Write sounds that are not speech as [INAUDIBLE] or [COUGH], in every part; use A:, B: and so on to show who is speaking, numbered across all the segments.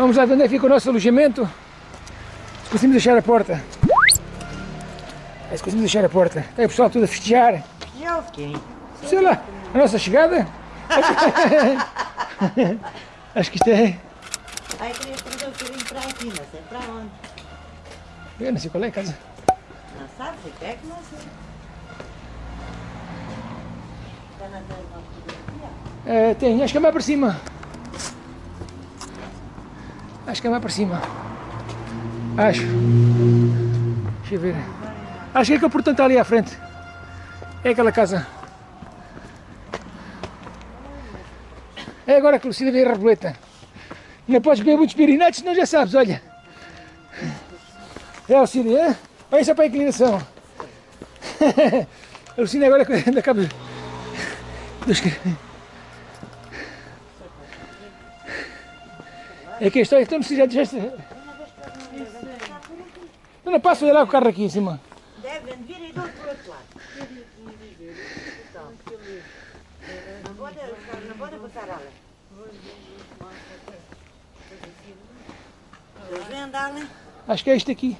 A: Vamos lá onde é que fica o nosso alojamento. Se conseguimos deixar a porta. É, se conseguimos deixar a porta. Está aí o pessoal todo a festejar.
B: Quê?
A: Sei lá, a nossa chegada. [LAUGHS] Acho que isto é.
B: Ai, queria trazer um bocadinho para aqui, não sei para onde.
A: Eu não sei qual é a casa.
B: Não sabe? Você quer que não sei. Está na tela uma fotografia?
A: É, tem, acho que é mais para cima. Acho que é mais para cima. Acho. Deixa eu ver. Acho que é aquele portão está ali à frente. É aquela casa. É agora que o Lucida vem a Reboleta. Não podes beber muitos pirinatos, senão já sabes, olha. É, Lucida, é? Olha só para a inclinação. [LAUGHS] A Lucina agora anda cabo dos... É que história, então se já deixaste... Não, não, passa lá o carro aqui em cima.
B: Devem vir e do outro lado. Não pode, não pode vêm andar, né?
A: Acho que é isto aqui.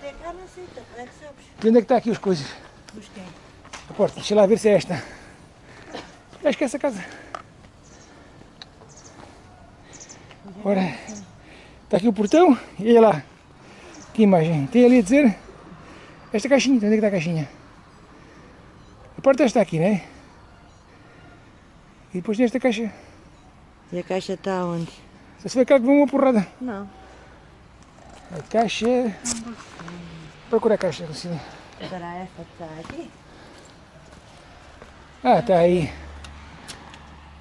B: Tem cá, não sei, tá? como é que sabes?
A: E onde é que está aqui as coisas?
B: Busquei.
A: A porta, deixa lá ver se é esta. Acho que é essa casa. Ora, está aqui o portão e olha lá. Que imagem. Tem ali a dizer esta caixinha. Onde é que está a caixinha? A porta está aqui, né? E depois tem esta caixa.
B: E a caixa está onde?
A: Só se vê cá que vem uma porrada.
B: Não.
A: A caixa. Procura a caixa, Lucinha.
B: Será essa que está aqui?
A: Ah, está aí.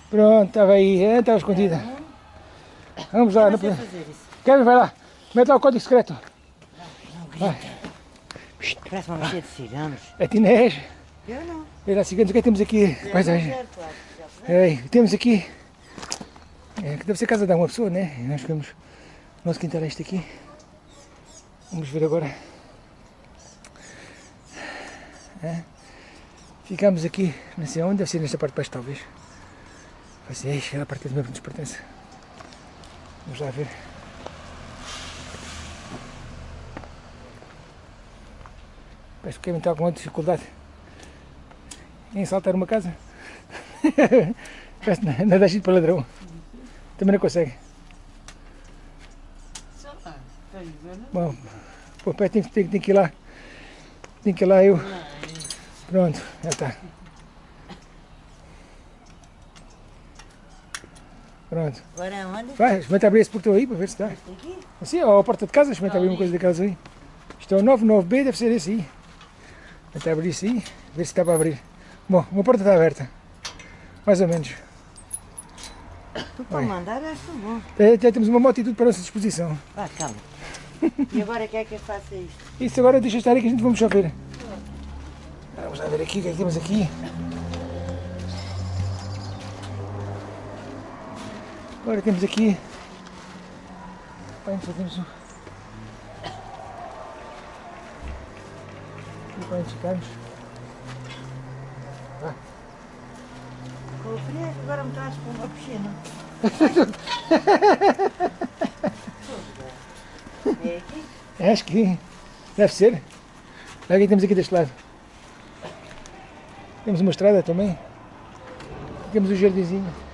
A: Pronto, estava aí. Estava escondida. Vamos lá. Não...
B: Isso.
A: Kevin, vai lá. Mete lá o código secreto.
B: Não grita. Parece uma mexer de ciganos.
A: É Tinés.
B: Eu não.
A: Olha lá, ciganos, o que é que temos aqui? Paisagem.
B: Eu não quero, claro.
A: Ei, temos aqui. É, que deve ser casa de uma pessoa, né? Nós vemos. O nosso quintal é este aqui. Vamos ver agora. É. Ficamos aqui, não sei onde, deve ser nesta parte de baixo talvez. Vai ser aquela parte que mesmo nos pertence. Vamos lá ver. Parece que o Kevin está com muita dificuldade em saltar uma casa. [LAUGHS] Parece que não dá jeito para ladrão. Também não consegue. Bom, pô, tem, que- tem, tem que ir lá. Tem que ir lá eu. Pronto, já está. Pronto.
B: Agora é onde?
A: Vai, experimenta abrir esse portão aí para ver se dá.
B: Aqui?
A: Assim, ó, a porta de casa, experimenta abrir uma coisa daquelas aí. Isto é o 99B, deve ser esse aí. Experimenta abrir isso aí, ver se dá para abrir. Bom, uma porta está aberta. Mais ou menos.
B: Tu para mandar tu bom.
A: Já, já temos uma moto e tudo para a nossa disposição.
B: Vá, calma. [LAUGHS] E agora quer que eu faça isto?
A: Isso agora deixa estar aí que a gente vamos só ver. Vamos lá ver aqui o que é que temos aqui. Agora temos aqui. Pai, só temos um. E para onde ficarmos.
B: Com o frio, agora me traz para uma piscina. É aqui?
A: É, Acho que deve ser. Olha aqui temos aqui deste lado. Temos uma estrada também. Aqui Temos um jardinzinho.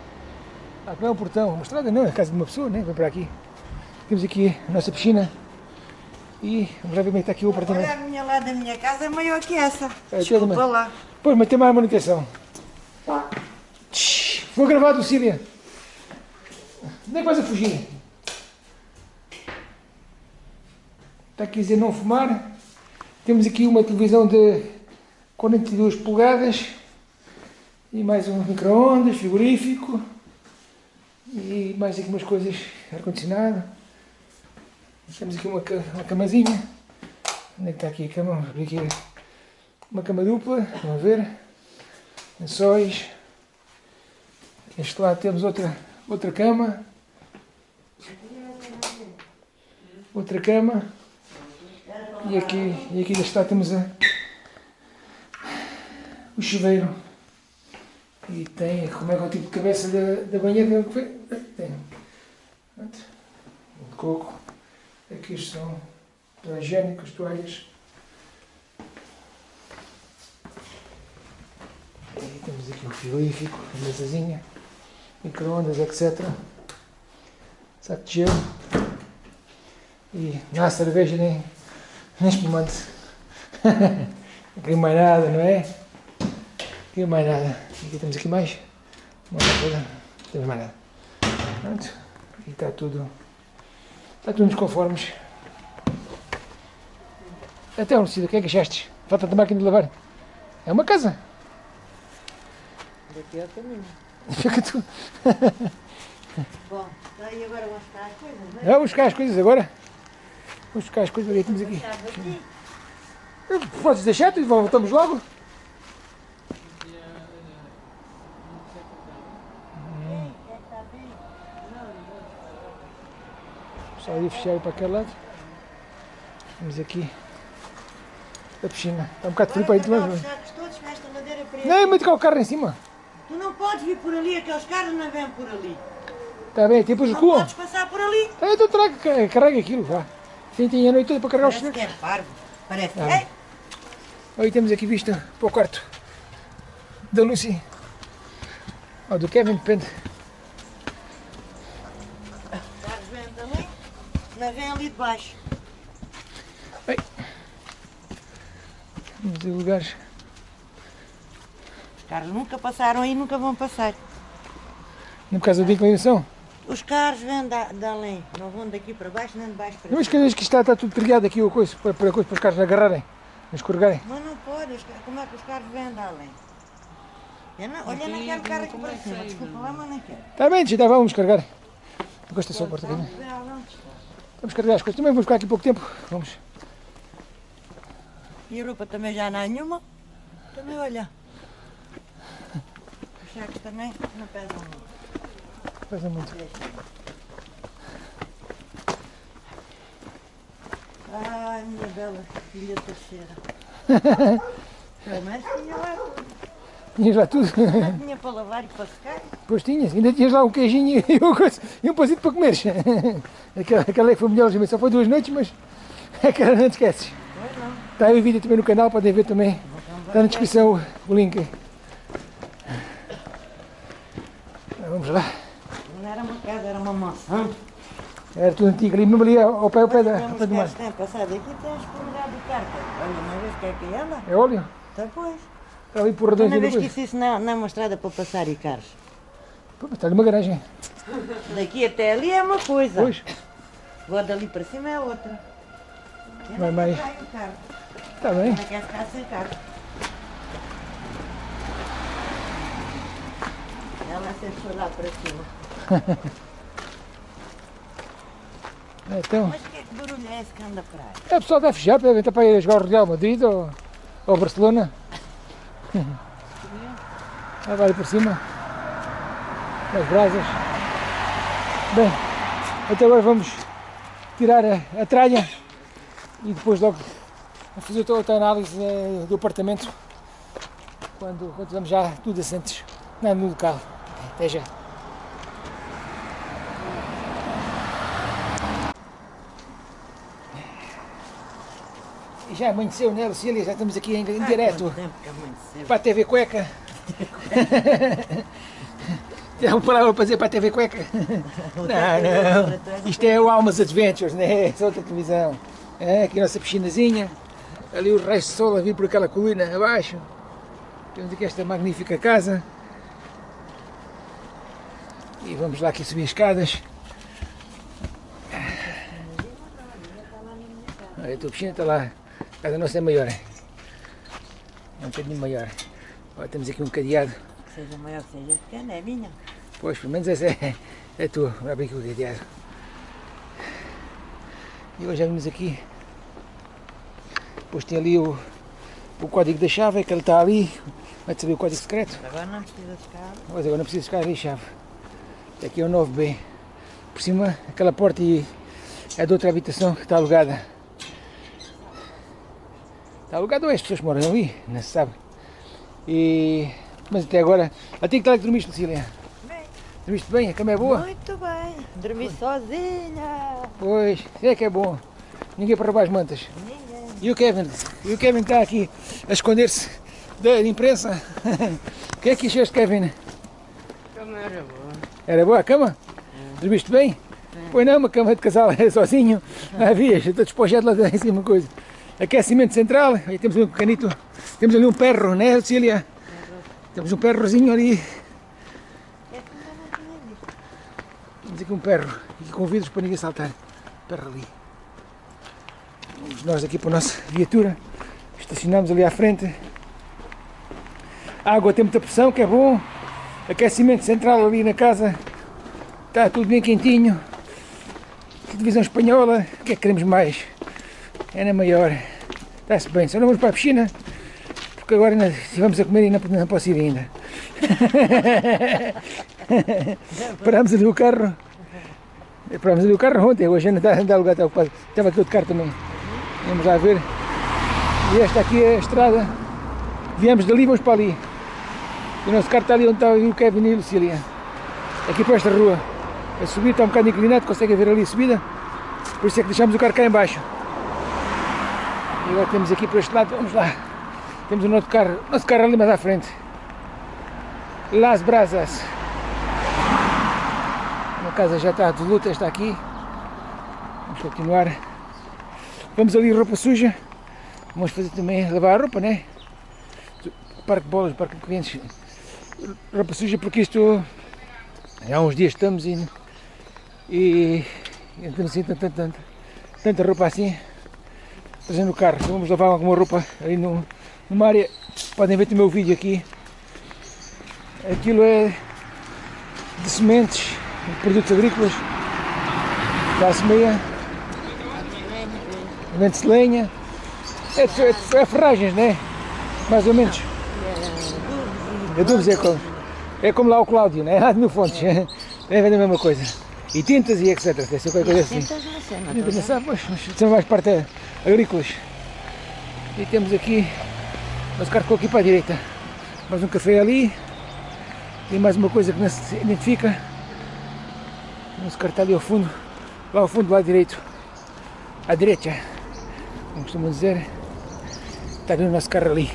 A: Ah, não é um portão, uma estrada não, é a casa de uma pessoa, né? Vem para aqui. Temos aqui a nossa piscina. E vamos lá ver como é que está aqui o
B: Olha,
A: apartamento.
B: a minha lá da minha casa é maior que essa.
A: É,
B: Desculpa
A: toda-
B: lá.
A: Pois, mas tem mais manutenção. Tch, Vou gravar, Lucília. Onde é que vais a fugir? Está aqui a dizer não fumar. Temos aqui uma televisão de 42 polegadas. E mais um micro-ondas, frigorífico. E mais aqui umas coisas, ar-condicionado. Temos aqui uma, uma camazinha. Onde é que está aqui a cama? Vamos abrir aqui uma cama dupla, vamos ver. Lençóis. Este lado temos outra, outra cama. Outra cama. E aqui, e aqui deste lado temos a, o chuveiro. E tem, como é que é o tipo de cabeça da, da banheira? Que foi? Tem. Pronto. coco. Aqui são para higiênicos, toalhas. E temos aqui um frigorífico, a mesazinha, micro-ondas, etc. Saco de gelo. E não há cerveja nem, nem espumante. [LAUGHS] não mais nada, não é? Não mais nada. Aqui temos aqui mais. Uma coisa. Não temos mais nada. Pronto. E está tudo. Está tudo nos conformes. Até onde o que é que achaste? Falta de máquina de lavar. É uma casa.
B: Daqui é o caminho. [LAUGHS]
A: Fica tu.
B: Bom, daí agora vamos buscar as coisas, não é?
A: Vamos buscar as coisas agora. Vamos buscar as coisas que temos aqui. Podes deixar, voltamos logo. Só ali fechar para aquele lado. Temos aqui a piscina. Está um bocado frio para ir
B: guardar
A: de
B: preta.
A: Não, é muito cá o carro em cima.
B: Tu não podes vir por ali, aqueles carros não vêm por ali.
A: Está bem, tipo os
B: Não
A: recuam.
B: podes passar por ali.
A: Tá, então traga, ca- carrega aquilo, vá. Sim, tinha a noite toda para carregar os
B: Parece que é parvo. Parece.
A: Ah.
B: Ei,
A: Aí temos aqui vista para o quarto da Lucy. Ou do Kevin, depende.
B: os carros vêm também. Não vêm ali de baixo.
A: Temos aí lugares.
B: Os carros nunca passaram aí, nunca vão passar.
A: No caso da inclinação.
B: Os carros vêm da, de além. Não vão daqui para baixo, nem de baixo para
A: Mas
B: cima.
A: cada vez que está, está tudo trilhado aqui, o coisa, para, para, coisa, para os carros agarrarem, não escorregarem.
B: Mas não pode, como é que os carros vêm de além? Eu não, olha, não quero carro aqui para cima. Desculpa lá, mas não quero.
A: Está bem, já vamos carregar. Gosta só a porta aqui?
B: Vem ao longe.
A: Vamos carregar as coisas. Também vamos ficar aqui pouco tempo. Vamos.
B: E a roupa também já não há nenhuma. Também olha. Os sacos também não pesam muito.
A: Faz muito.
B: Ai, minha bela filha terceira. [LAUGHS] Pelo menos tinha lá tudo.
A: Tinhas lá tudo.
B: Tinha para lavar e para secar.
A: Pois tinhas. Ainda tinhas lá um queijinho e, um coisa- e um pãozinho para comeres. Aquela, aquela que foi melhor. Só foi duas noites, mas aquela não te esqueces.
B: Pois não.
A: Está aí o vídeo também no canal, podem ver também. Está na descrição o- o link. Vamos lá.
B: Não era uma casa, era uma mansão.
A: Era tudo antigo ali, mesmo ali ao pé, ao pé, da, pé do mar.
B: têm passado aqui, tens comunidade de carta. Olha, uma vez que é que anda,
A: É óleo?
B: está pois.
A: Redões
B: Uma vez que isso, isso não, não é uma estrada para passar e carros.
A: Pô, mas Está ali uma garagem.
B: Daqui até ali é uma coisa.
A: Pois,
B: Agora dali para cima é outra. Eu
A: Vai
B: carro.
A: está bem.
B: Não quer ficar sem carro. Ela sempre foi lá para cima. [LAUGHS]
A: Então,
B: Mas que, que barulho é esse que anda para aí?
A: é pessoal deve fechar, devem estar para ir jogar o Real Madrid ou, ou Barcelona. Vai ali por cima. Nas brasas. Bem, até agora vamos tirar a, a tralha e depois logo a fazer toda outra análise eh, do apartamento quando, quando estamos já tudo assentes no local. Até já. Já amanheceu, né, Lucília? Já estamos aqui em, em direto para a TV Cueca. [LAUGHS] Tem uma palavra para dizer para a TV Cueca? [LAUGHS] Não, não. Isto é o Almas Adventures, né? Essa outra televisão. É, aqui a nossa piscinazinha. Ali o raio de sol a vir por aquela colina abaixo. Temos aqui esta magnífica casa. E vamos lá aqui subir as escadas. Olha, a tua piscina está lá. A casa nossa é maior. É um bocadinho maior. Olha, temos aqui um cadeado.
B: Que seja maior, que seja pequena, é minha.
A: Pois, pelo menos essa é, é tua. Vamos abrir aqui o cadeado. E hoje já vimos aqui. Depois tem ali o, o código da chave, que ele está ali. Vai saber o código secreto.
B: Agora não precisa de.
A: Mas agora não precisa ali a chave. Aqui é o 9B. Por cima, aquela porta e é de outra habitação que está alugada. Está alugada ou é as pessoas que moram ali? Não se sabe. E... Mas até agora. Até que tal é que dormiste, Lucília?
B: Bem,
A: Dormiste bem? A cama é boa?
B: muito bem. Dormi sozinha.
A: Pois, é que é bom. Ninguém para roubar as mantas.
B: Ninguém.
A: E o Kevin? E o Kevin está aqui a esconder-se da imprensa. [LAUGHS] O que é que achaste, Kevin?
C: Como era boa.
A: Era boa a cama? Dormiste bem? Pois não, uma cama de casal [LAUGHS] sozinho. Não havias, estou despojado lá em cima coisa. Aquecimento central, aí temos um canito, temos ali um perro, né, Lucília? Temos um perrozinho ali, temos aqui um perro, e com vidros para ninguém saltar. Perro ali. Vamos nós aqui para a nossa viatura, estacionamos ali à frente. A água tem muita pressão, que é bom. Aquecimento central ali na casa, está tudo bem quentinho. Televisão espanhola, o que é que queremos mais? É na maior. Está-se bem, só não vamos para a piscina, porque agora ainda, se vamos a comer e não, não posso ir ainda. [LAUGHS] Parámos ali o carro. Parámos ali o carro ontem, hoje ainda está, ainda lugar está ocupado. Estava aqui outro carro também. Vamos lá ver. E esta aqui é a estrada. Viemos dali, vamos para ali. E o nosso carro está ali onde está o Kevin e a Lucília. Aqui para esta rua. A subir está um bocado inclinado, consegue ver ali a subida. Por isso é que deixamos o carro cá em baixo. Agora temos aqui para este lado, vamos lá. Temos o nosso carro, nosso carro ali mais à frente. Las Brasas. A casa já está de luta, está aqui. Vamos continuar. Vamos ali roupa suja. Vamos fazer também lavar a roupa, né? Parque de bolas, parque de clientes. Roupa suja porque isto há uns dias estamos e, e, e temos assim tanta, tanta, tanta roupa assim trazendo o carro. Então vamos lavar alguma roupa aí no, numa área. Podem ver o meu vídeo aqui. Aquilo é de sementes, de produtos agrícolas, classe meia, vende-se lenha, é, é, é ferragens, né? Mais ou menos. Adubos é como, é como lá o Cláudio, né? [LAUGHS] Lá de mil fontes. É vender a mesma coisa. E tintas e etc. Deve ser qualquer coisa assim.
B: Na cena.
A: Ainda não sabe, mas, mas são mais parte eh, agrícolas. E temos aqui, mas o carro ficou aqui para a direita. Mais um café ali. E mais uma coisa que não se identifica. Nosso carro está ali ao fundo. Lá ao fundo, lá direito. À direita. Como costumam dizer. Está ali o nosso carro ali.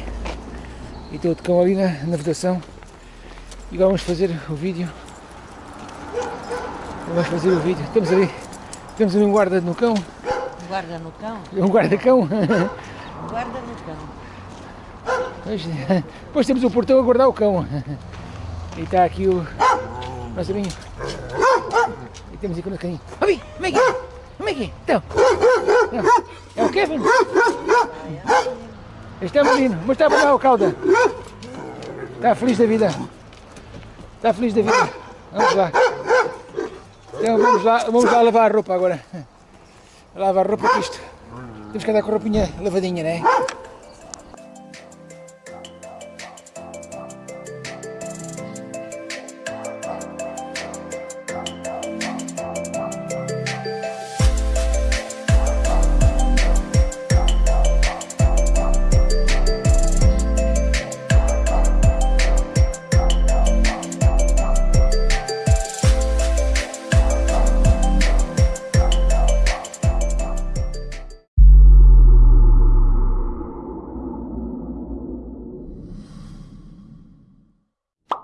A: E tem outro cão ali na, na vedação. E agora vamos fazer o vídeo. Vamos fazer o vídeo. Temos ali, temos ali um guarda no cão.
B: Guarda no cão.
A: Um guarda-cão.
B: Guarda no cão.
A: Pois, Depois temos o portão a guardar o cão. E está aqui o nosso vinho. E temos aqui o nosso caninho. Ó, vem, vem aqui. Vem aqui. Então. É o Kevin. Este é o menino. Mostra para lá o cauda. Está feliz da vida. Está feliz da vida. Vamos lá. Então vamos lá, vamos lá lavar a roupa agora. Lavar a roupa que isto. Temos que andar com a roupinha lavadinha, né?